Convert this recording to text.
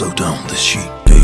slow down the sheet.